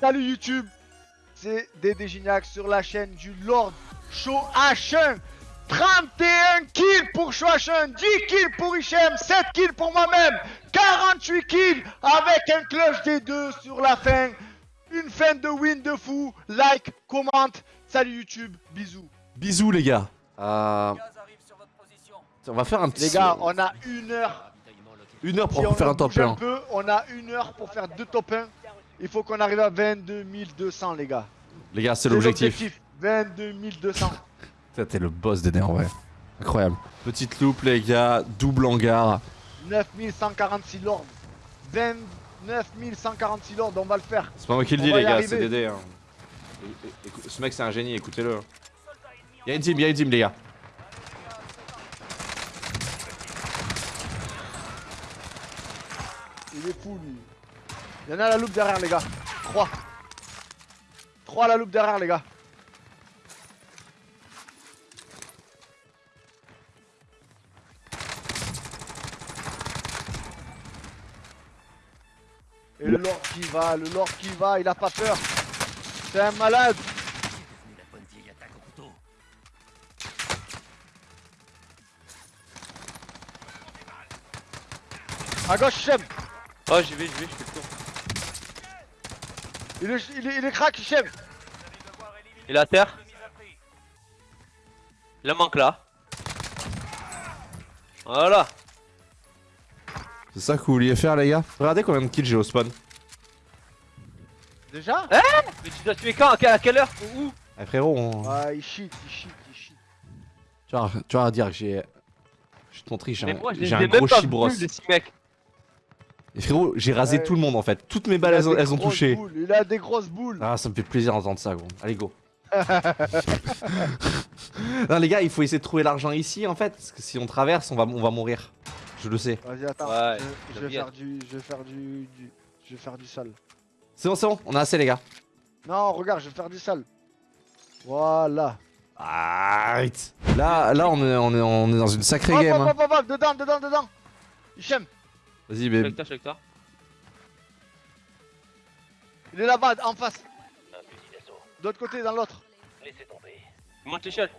Salut YouTube, c'est Dédé Gignac sur la chaîne du Lord Show H1. 31 kills pour Shoachin, 10 kills pour Hichem, 7 kills pour moi-même, 48 kills avec un clutch des deux sur la fin. Une fin de win de fou. Like, commente. Salut YouTube, bisous. Bisous les gars. Euh, On va faire un petit. Les gars, on a une heure. Une heure Si pour faire un top bouge 1. peu, on a une heure pour faire deux top 1. Il faut qu'on arrive à 22 200 les gars. Les gars, c'est l'objectif. l'objectif. 22 200. Ça, T'es le boss des en vrai. Incroyable. Petite loupe les gars, double hangar. 9146 lords. 29 146 lords, on va le faire. C'est pas moi qui le dis les gars, c'est Dédé. Hein. Ce mec c'est un génie, écoutez-le. Y'a une team, y'a une team les gars. Il est fou lui. Il y en a à la loupe derrière les gars. 3. 3 à la loupe derrière les gars. Et le lord qui va, le lord qui va, il a pas peur. C'est un malade. À gauche, Shem. Oh j'y vais, j'y vais. Il est, il est, il est crack, Shem. Il est à terre. Il en manque là. Voilà. C'est ça que vous vouliez faire les gars? Regardez combien de kills j'ai au spawn. Déjà? Mais tu dois tuer quand? À quelle, heure? Où? Eh frérot, on- Ah, il cheat, il cheat, il cheat. tu, vas, tu vas dire que j'ai. Je j'ai un, moi je les j'ai ai un même gros chibros. Et frérot, j'ai rasé Ouais. tout le monde en fait. Toutes mes balles elles, ont- elles touché. boules, Il a des grosses boules. Ah, ça me fait plaisir d'entendre ça, gros. Allez, go. non, les gars, il faut essayer de trouver l'argent ici en fait. Parce que si on traverse, on va, on va mourir. Je le sais. Vas-y, attends. Ouais, je, vais faire du, je vais faire du, du- je vais faire du sale. C'est bon, c'est bon, on a assez, les gars. Non, regarde, je vais faire du sale. Voilà. Arrête. Là, là, on est, on est, on est dans une sacrée Hop, game. hop, hein. hop, hop, hop, dedans, dedans, dedans. Hichem, Vas-y, Je je toi. il est là-bas, en face. D'autre côté, dans l'autre. Il monte l'échelle.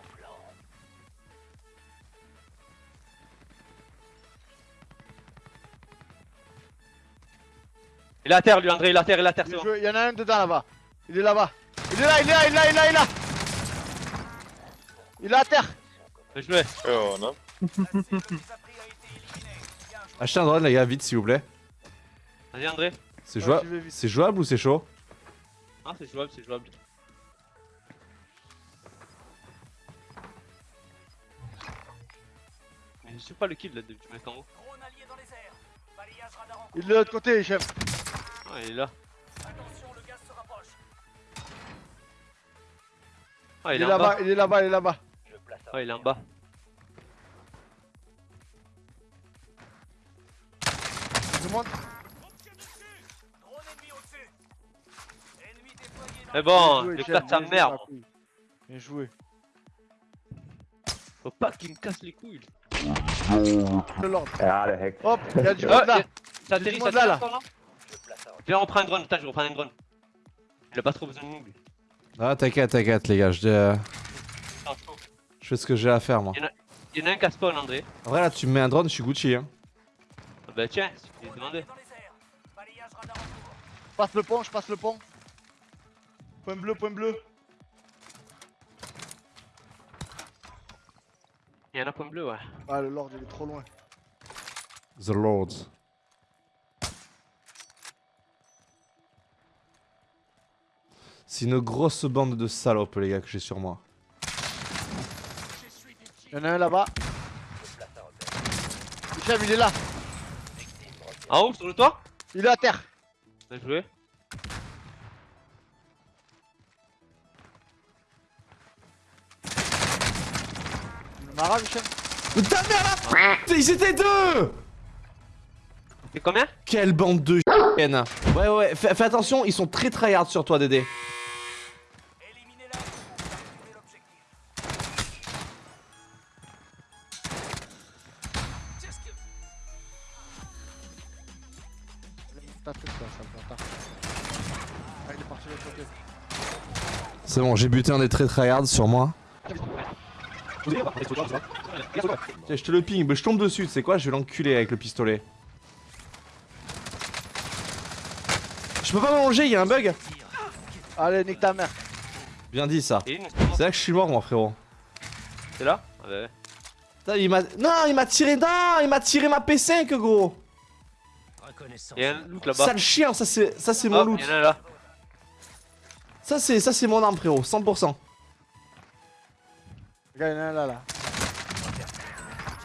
Il est à terre lui André, il est à terre, il est à terre, c'est bon. Il y en a un dedans là-bas. Il est là-bas. Il est là, il est là, il est là, il est là, il est là. Il est à terre. Joué. Oh non. Achetez un drone, les gars, vite, s'il vous plaît. Vas-y André. C'est Ouais, jouable, c'est jouable ou c'est chaud? Ah c'est jouable, c'est jouable. Mais je sais pas le kill là, du mec en haut. Il est de l'autre côté, Hichem. Ah il est là. Ah Il il est là-bas, il est là-bas, il est là-bas. Ah il est en bas. Je. Mais bon, joué, bien joué, merde. Bien joué. Faut pas qu'il me casse les couilles. Le Lord. Hop, il y a du Ah, monde là. ça monde là, Viens on reprend un drone, attends je reprends un drone. Il a pas trop besoin de nous lui. Ah, t'inquiète, t'inquiète, les gars. Je, euh, je fais ce que j'ai à faire, moi. Il y en a un qui a spawn André. En vrai, là, tu me mets un drone, je suis Gucci. Hein. Ah bah tiens, je lui ai demandé. Je passe le pont, je passe le pont. Point bleu, point bleu. Il y en a un point bleu ouais. Ah, le Lord, il est trop loin. The Lord. C'est une grosse bande de salopes, les gars, que j'ai sur moi. Il y en a un là-bas. Hichem, il est là. En haut sur le toit Il est à terre. Bien joué. Hichem. Mais ta mère là Ils étaient deux C'est combien Quelle bande de Ouais, ouais, ouais, fais, fais attention, ils sont très tryhard sur toi, Dédé. Bon, j'ai buté un des très tryhards sur moi. Tiens, je te le ping, mais je tombe dessus, tu sais quoi, je vais l'enculer avec le pistolet. Je peux pas m'allonger, il y a un bug Allez, nique ta mère. Bien dit ça. C'est là que je suis mort moi frérot. c'est là Ah bah ouais. Putain, il m'a... Non, il m'a tiré... Non, il m'a tiré ma P5 gros Il y a un loot là-bas. Sale chien, ça c'est ça c'est mon Hop, loot. il y en a un là. Ça c'est ça c'est mon arme frérot, 100%. Regarde, là, là.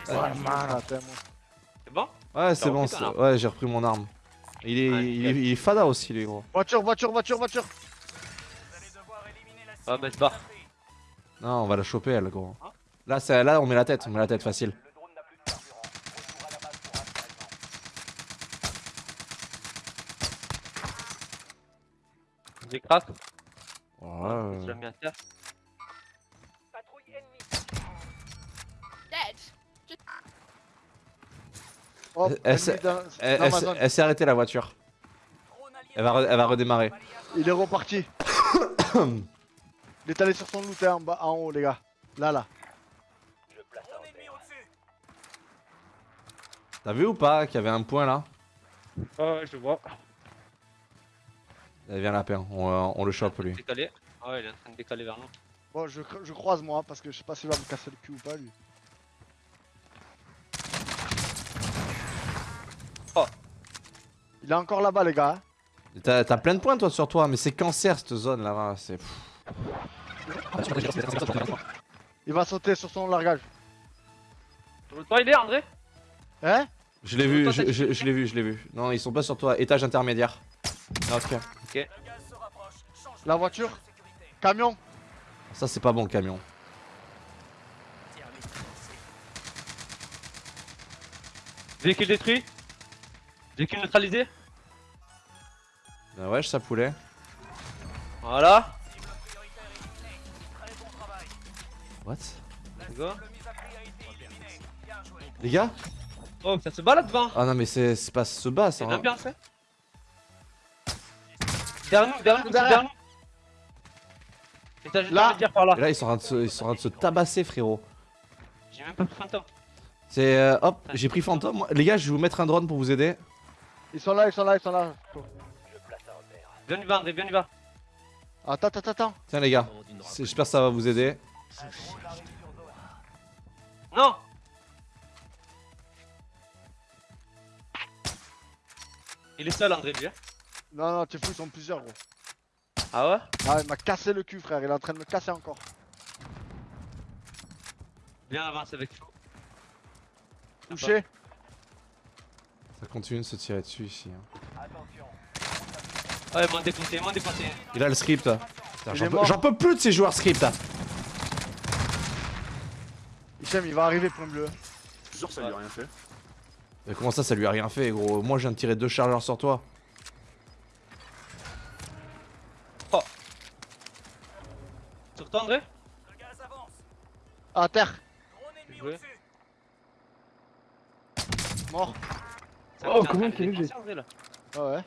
C'est bon? Ouais, c'est bon, ouais, j'ai repris mon arme. Il est, Ouais, il, est, il est fada aussi, les gros. Voiture, voiture, voiture, voiture. Ah bah c'est pas. Non, on va la choper, elle, gros. Hein? Là, c'est- là, on met la tête, on met la tête facile. J'ai crack. Ouais, terre. Dead. Hop, Elle s'est- Elle, elle arrêtée, la voiture. Elle va, re- elle va redémarrer. Il est reparti. il est allé sur son loot hein, en, bas, en haut, les gars. Là, là. T'as vu ou pas qu'il y avait un point là? Ah ouais, je vois. Elle vient lapin, on, euh, on le chope lui. Décalé. Ah ouais, il est en train de décaler vers nous. Bon, je, je croise moi, parce que je sais pas s'il va me casser le cul ou pas, lui. Oh. Il est encore là-bas, les gars. hein. T'as t'as plein de points toi sur toi, mais c'est cancer cette zone là, c'est. Il va sauter sur son largage. Sur le toit, il est André Hein? Je l'ai vu, Toi, je, je- je l'ai vu, je l'ai vu. Non, ils sont pas sur toi, étage intermédiaire. Ok. La voiture Camion Ça c'est pas bon le camion. Véhicule détruit. Véhicule neutralisé. Ben ouais, ça poulet. Voilà. What? Let's go. Les gars? Oh, ça se bat là devant. Ah non mais c'est c'est pas bas ça. C'est hein. une ambiance, hein. Derrière nous, derrière nous, Derrière. nous. Étage Là. intermédiaire par là. Et là ils sont en train de se, ils sont en train de se tabasser frérot. J'ai même pas pris fantôme. C'est euh, hop, j'ai pris fantôme. Les gars, je vais vous mettre un drone pour vous aider. Ils sont là, ils sont là, ils sont là. Viens, y va, André, viens, on y va. Attends, attends, attends. Tiens les gars, j'espère que ça va vous aider. Non Il est seul, André, lui. hein. Non, non, t'es fou, ils sont plusieurs, gros. Ah ouais? Ah, il m'a cassé le cul, frère. Il est en train de me casser encore. Viens, avance avec. Touché. Ça continue de se tirer dessus ici. hein. Ouais, moins défoncé, moins défoncé. Il a le script. J'en peux, plus de ces joueurs script. Hichem, il va arriver, point bleu. Je suis sûr que ça lui a rien fait. Mais comment ça, ça lui a rien fait, gros? Moi, je viens de tirer deux chargeurs sur toi. Toi, André À terre. Joué. Mort. Oh, comment c'est défonce, léger. Ah ouais.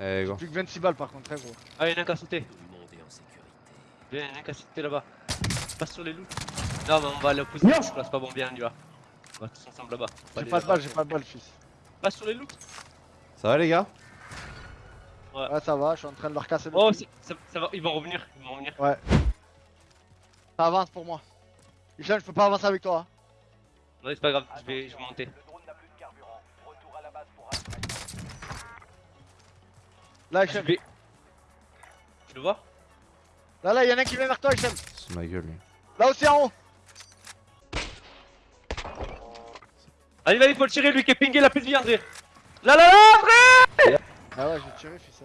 Eh, gros. Plus que 26 balles, par contre, très gros. Ah, il y en a un qui a sauté. Viens, il y en a un qui a sauté là-bas. Passe sur les loups. Non, mais on va aller opposer. Merde. Je place pas bon bien, on y va. On va tous ensemble là-bas. J'ai pas de balles, j'ai pas de balles, fils. Passe sur les loups. Ça va, les gars? Ouais, ça va, je suis en train de leur casser le Oh, ça, ça va, ils vont revenir. Ils vont revenir. Ça avance pour moi. Hichem, je peux pas avancer avec toi. hein. Non, c'est pas grave, je vais, je vais monter. Là, Je Hichem. vais. Tu le vois? Là, là, y'en a un qui vient vers toi, Hichem. C'est ma gueule, lui. Là aussi en haut. Allez, allez, faut le tirer, lui qui est pingé la plus de vie, André. Là, là, là, André Ah ouais, j'ai tiré, fils.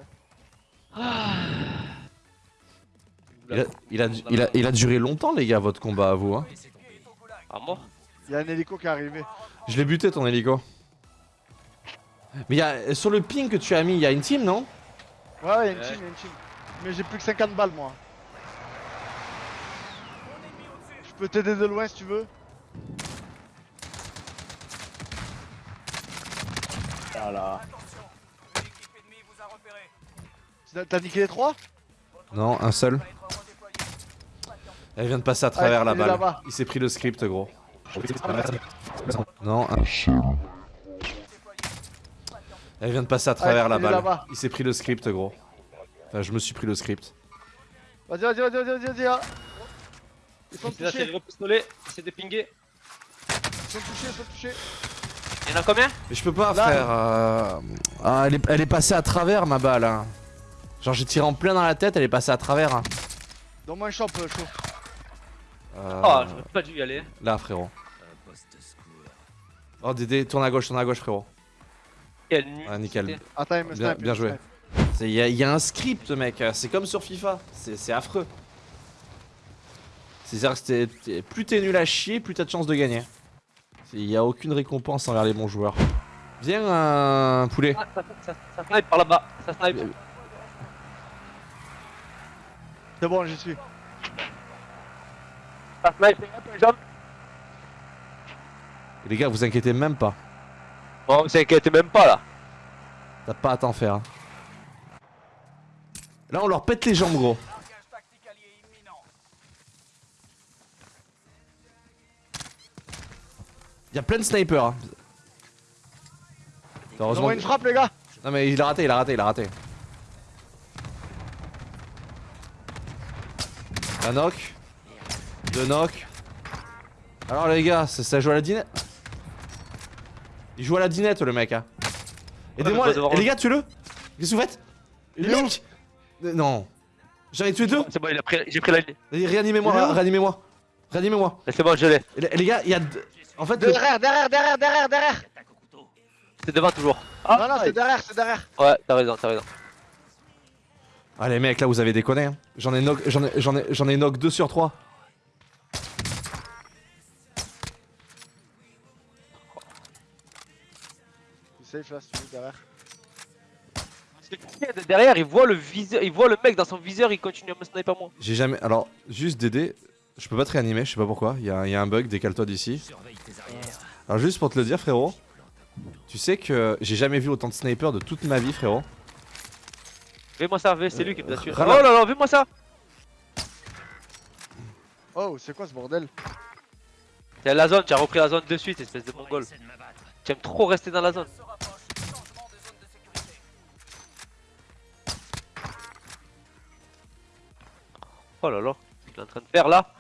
hein. Il a, il, a, il, a, il a duré longtemps, les gars, votre combat à vous. Hein. Ah, mort Y'a un hélico qui est arrivé. Je l'ai buté, ton hélico. Mais y a, sur le ping que tu as mis, il y a une team, non? Ouais, ouais, y'a une Ouais. team, y'a une team. Mais j'ai plus que 50 balles, moi. Je peux t'aider de loin si tu veux. Voilà. T'as- niqué les trois? Non, un seul. Elle vient de passer à travers Ouais, la il balle. Il s'est pris le script, gros. Non, un... Elle vient de passer à travers Ouais, la il balle. Il s'est pris le script, gros. Enfin, je me suis pris le script. Vas-y, vas-y, vas-y, vas-y, vas-y, vas-y. hein. Ils sont touchés, le pistolet, c'est de pinguer. ils sont touchés, ils sont touchés. Y'en a combien? Mais je peux pas, Là. frère. euh, Ah, elle est, elle est passée à travers, ma balle. hein. Genre, j'ai tiré en plein dans la tête, elle est passée à travers. hein. Donne-moi un champ, euh, chaud. Euh, Oh, j'aurais pas dû y aller. Là, frérot. Oh, Dédé, tourne à gauche, tourne à gauche, frérot. Quelle nuit. Ah, nickel. c'était. Attends, il me Bien, joué. Il y, a- y a un script, mec. C'est comme sur FIFA. C'est affreux. C'est-à-dire que plus t'es nul à chier, plus t'as de chances de gagner. Il y a aucune récompense envers les bons joueurs. Viens, un poulet. Ah, ça, ça, ça snipe par là-bas. Ça snipe. Euh, C'est bon, j'y suis. Ça snipe. les gars, Les gars, vous inquiétez même pas. Bon, vous inquiétez même pas là. T'as pas à t'en faire. hein. Là, on leur pète les jambes, gros. Il y a plein de snipers. hein. Heureusement. Une frappe, les gars. Non mais il a raté, il a raté, il a raté. Un knock. Deux knock. Alors les gars, ça, ça joue à la dinette. Il joue à la dinette le mec. Hein. Aidez-moi, les, gars, tuez-le. Qu'est-ce que vous faites? Il est où? Mec Euh, Non. J'en ai tué deux. C'est bon, il a pris- j'ai pris la Réanimez-moi, réanimez-moi. Réanimez-moi. C'est bon, je l'ai. Les, les gars, il y a... deux- En fait, le- Derrière, derrière, derrière, derrière, derrière. C'est devant toujours. non, non, c'est derrière, c'est derrière. Ouais, t'as raison, t'as raison. Ah les mecs, là vous avez déconné. hein. J'en ai knock, j'en ai, j'en ai, j'en ai knock 2 sur 3. C'est safe là, si tu veux, derrière. Parce que de Derrière, il voit le viseur, il voit le mec dans son viseur, il continue à me sniper moi. J'ai jamais. Alors, juste Dédé, je peux pas te réanimer, je sais pas pourquoi. Il y, a il y a un bug, décale-toi d'ici. Alors, juste pour te le dire, frérot, tu sais que j'ai jamais vu autant de snipers de toute ma vie, frérot. Fais-moi ça, fais- c'est lui qui me tué. Oh là là, fais-moi ça. Oh, c'est quoi ce bordel? T'es la zone, tu as repris la zone de suite, espèce de mongol. Tu aimes trop rester dans la zone. Oh là là, ce qu'il est en train de faire là.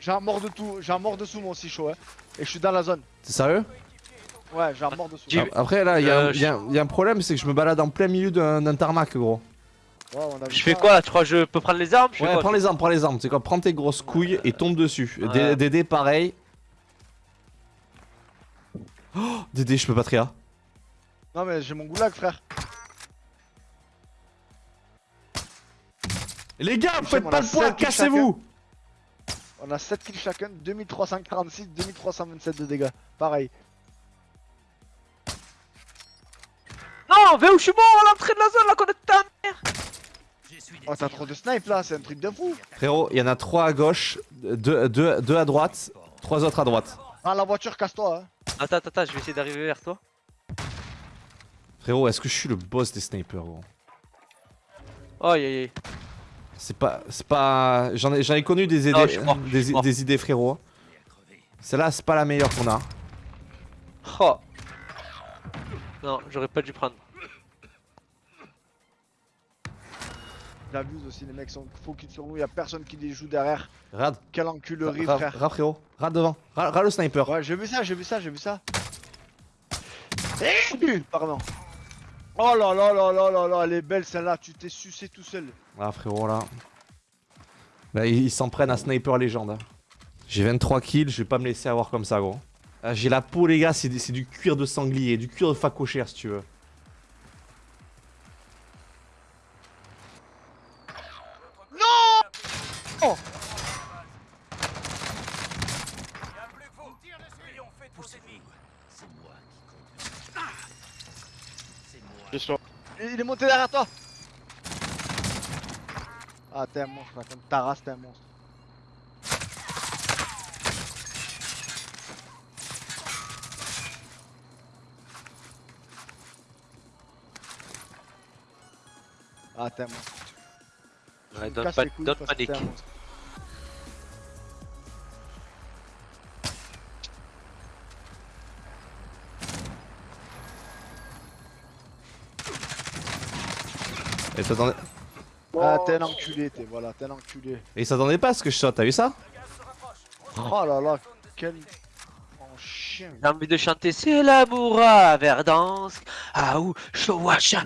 J'ai un mort de tout, j'ai un mort dessous moi aussi chaud hein. Et je suis dans la zone. T'es sérieux? Ouais, j'ai un mort dessous. Ah, Après, là, il y, a un- Euh, il y a un- il y a un problème, c'est que je me balade en plein milieu d'un tarmac, gros. on a vu Je fais quoi là Tu crois que je peux prendre les armes? Je Ouais, quoi prends les armes, prends les armes. Tu sais quoi, prends tes grosses couilles et tombe dessus. Ouais. Dédé, pareil. Oh, Dédé, je peux pas trier. Non mais j'ai mon goulag frère. Les gars, faites pas le poids, cassez-vous On a 7 kills chacun, 2346, 2327 de dégâts. Pareil. Vais où je suis mort à l'entrée de la zone là, qu'on est ta mère Oh t'as trop de snipe là, c'est un truc de fou. Frérot, il y en a trois à gauche, deux, deux, deux à droite, trois autres à droite. Ah la voiture casse-toi hein. Attends, attends, attends, je vais essayer d'arriver vers toi. Frérot, est-ce que je suis le boss des snipers, gros? Aïe aïe aïe. C'est pas, c'est pas, j'en ai, j'en ai connu des idées, Non, mort, mort. des idées, frérot. Celle-là, c'est pas la meilleure qu'on a. Oh. Non, j'aurais pas dû prendre. J'abuse aussi, les mecs sont focus sur nous, y'a personne qui les joue derrière. Rad, Quelle enculerie frère. rad, frérot, rad devant, rad, rad le sniper. Ouais, j'ai vu ça, j'ai vu ça, j'ai vu ça. Pardon. Oh là là là là là là, elle est belle celle-là, tu t'es sucé tout seul. Ah frérot là. Là ils s'en prennent à sniper légende. hein. J'ai 23 kills, je vais pas me laisser avoir comme ça gros. Ah, J'ai la peau les gars, c'est du cuir de sanglier, du cuir de facochère si tu veux. derrière Ah t'es un monstre, comme Taras t'es un monstre. Ah t'es un monstre. Donne pas, des kills. Et s'attendait Ah, t'es un enculé, t'es voilà, t'es un enculé. et il s'attendait pas à ce que je shot, t'as vu ça Oh là là, quel. Oh chien. J'ai envie de chanter C'est l'amour à Verdansk. Ah ou Chouacha.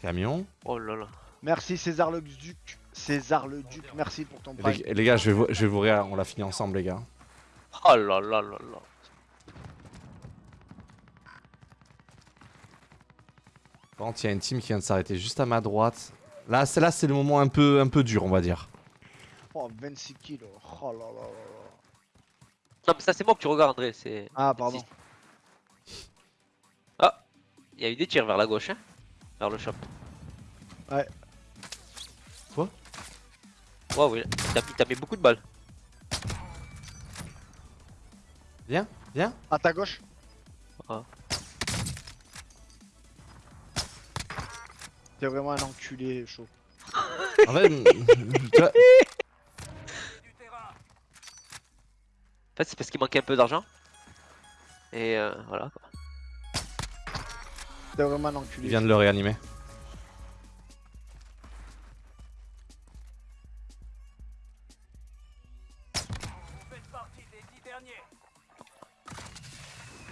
Camion. Oh là là. Merci César le Duc. César le Duc, merci pour ton prime. Les, les gars, je vais, vous, je vais vous rire, on l'a fini ensemble, les gars. Oh là là là là. Par contre, il y a une team qui vient de s'arrêter juste à ma droite. Là, c'est là, c'est le moment un peu, un peu dur, on va dire. Oh, 26 kilos. Oh là là là là. Non mais ça c'est moi que tu regardes André, c'est... Ah, pardon. Ah Il y a eu des tirs vers la gauche hein Vers le shop. Ouais. Quoi? Waouh, mis, t'as mis beaucoup de balles. Viens, viens. À ta gauche. Ah. T'es vraiment un enculé chaud. En fait, En c'est parce qu'il manquait un peu d'argent. Et euh, voilà quoi. T'es vraiment un il enculé. vient de le réanimer.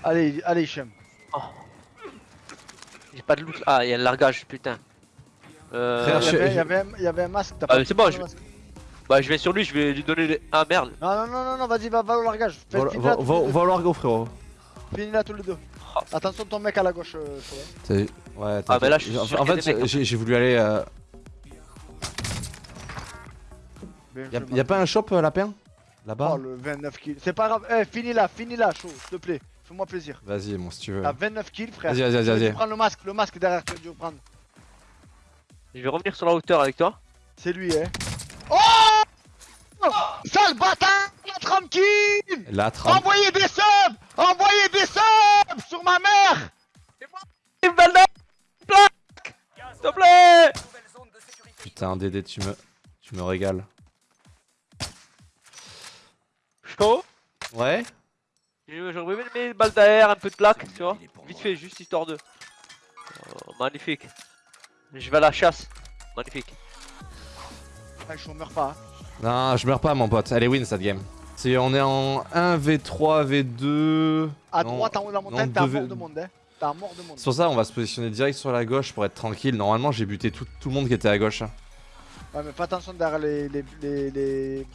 Allez, allez, Hichem. J'ai pas de loot. Ah, il y a le largage, putain. Euh... Frère, Il y, je- avait, il y avait un- il y avait un masque. T'as Ah, pas c'est bon, le je- masque Bah, je vais sur lui, je vais lui donner les. Ah merde. Non, non, non, non, non, vas-y, va, va au largage. Fais- Va, au largo, frérot. Finis-la tous les deux. Oh. Attention, ton mec à la gauche. euh, Ouais, Ah, mais là, t'inquiète. je suis En- fait, hein. j'ai voulu aller. Euh... Y'a joué, y a pas un shop, euh, lapin? Oh, Là-bas le 29 kills. C'est pas grave. Eh, finis-la, finis-la, chaud, s'il te plaît. Fais-moi plaisir. Vas-y, mon, si tu veux. T'as 29 kills, frère. Vas-y, vas-y, vas-y, prendre le masque, le masque derrière, tu vas dû prendre. Je vais revenir sur la hauteur avec toi. C'est lui, hein. Oh Sale bâtard La 30 kills Là, 30. Envoyez des subs Envoyez des subs Sur ma mère Une balle de plaque S'il te plaît Putain, Dédé, tu me, tu me régales. Chaud Ouais J'aurais aimé mes balles d'air, un peu de plaque, tu vois. Vite fait, juste histoire de. Oh, magnifique. Je vais à la chasse. Magnifique. Ah, je meurs pas. hein. Non, je meurs pas, mon pote. Elle est win cette game. C'est, on est en 1v3, V2. À Non, droite, en haut de la montagne, t'as un mort de monde, hein. T'as un mort de monde. C'est pour ça on va se positionner direct sur la gauche pour être tranquille. Normalement, j'ai buté tout, tout le monde qui était à gauche. hein. Ouais, mais fais attention derrière les. les. les. les,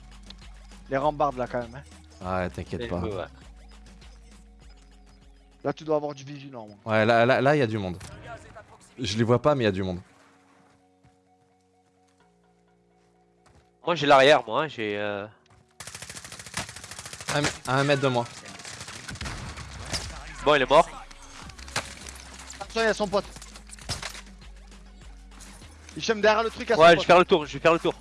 les rambardes là, quand même, hein. Ouais, t'inquiète pas. Ouais. Là, tu dois avoir du vigilant, moi. Ouais, là, là, là, il y a du monde. Je les vois pas, mais il y a du monde. Moi j'ai l'arrière, moi. hein, J'ai. Euh... Un, à un mètre de moi. Bon, il est mort. Attention, il y a son pote. Hichem derrière le truc à son Ouais, je pote. vais faire le tour. Je vais faire le tour.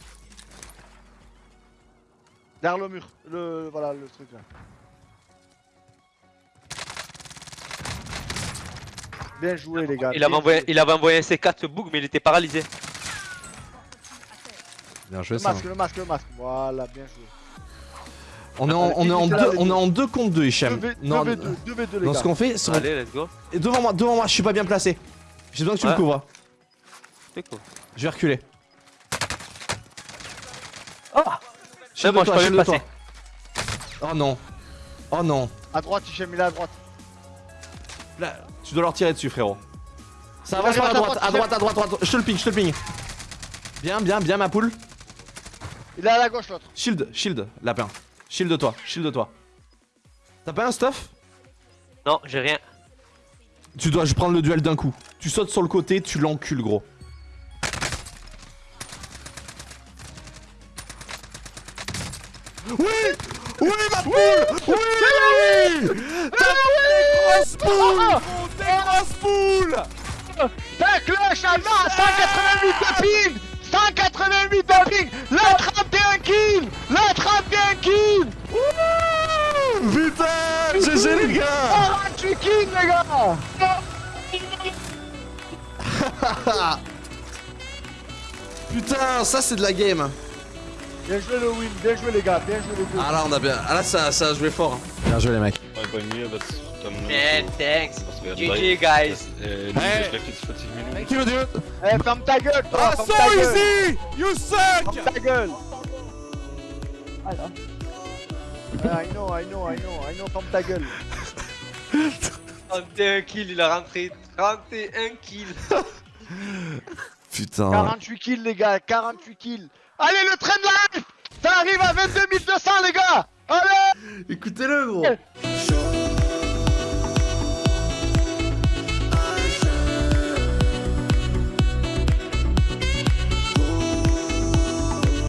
Derrière le mur. Le. Voilà, le truc là. Bien joué, les gars. Il avait envoyé, il avait envoyé un C4 ce bug, mais il était paralysé. Bien joué Le ça. masque, le masque, le masque. Voilà, bien joué. On est en, on est en Évitez la deux, on est vidéo. en deux contre deux, Hichem. 2v2, Non, 2v2, 2v2, les non, gars. ce qu'on fait, c'est Allez, let's go. Et devant moi, devant moi, je suis pas bien placé. J'ai besoin que tu me couvres. Cool. Je vais reculer. Ah Shield moi, de je toi, peux toi. Oh non. Oh non. À droite, Hichem, il est à droite. Là, tu dois leur tirer dessus, frérot. Ça avance par la droite, à droite, à droite, à droite. Je te le ping, je te le ping. Bien, bien, bien, ma poule. Il est à la gauche, l'autre. Shield, shield, lapin. Shield de toi, shield de toi. T'as pas un stuff? Non, j'ai rien. Tu dois je prendre le duel d'un coup. Tu sautes sur le côté, tu l'encules, gros. Oui Oui, ma poule Oui T'as grosses poules Des grosses poules Tac, le Chalma, 188 de ping 188 de ping La 31 kills La 31 kills Putain GG les gars 48 kills, les gars Putain, ça c'est de la game. Bien joué le win, bien joué les gars, bien joué les deux. Ah là on a bien. Ah là ça, ça a joué fort. Bien joué les mecs. Man, thanks. was wäre GG, guys. Äh, Hey. hey. schläft jetzt 40 Minuten. Thank you dude. Eh, ferme ta gueule, toi, Ah so easy! You suck! Ferme ta gueule. Ah, I know, I know, I know, I know, ferme ta gueule. 31 kills, il a rentré 31 kills. Putain. 48 kills les gars, 48 kills. Allez le train de life Ça arrive à 22 200 les gars Allez Écoutez-le gros.